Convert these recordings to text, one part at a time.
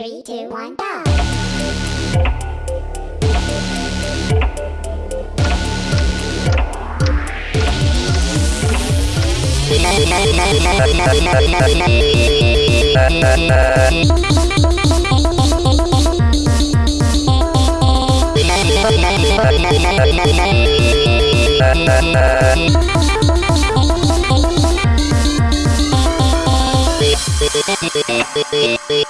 Three, two, one, go! Thank you.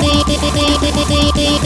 Beep, beep, beep, beep, beep, beep.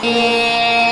Yeah.